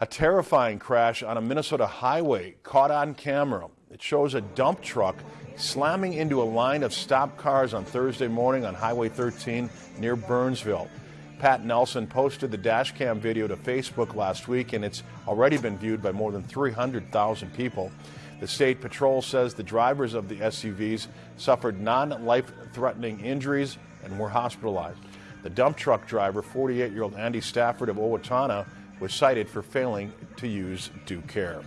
A terrifying crash on a Minnesota highway caught on camera. It shows a dump truck slamming into a line of stopped cars on Thursday morning on Highway 13 near Burnsville. Pat Nelson posted the dash cam video to Facebook last week, and it's already been viewed by more than 300,000 people. The state patrol says the drivers of the SUVs suffered non life threatening injuries and were hospitalized. The dump truck driver, 48 year old Andy Stafford of Owatonna, was cited for failing to use due care.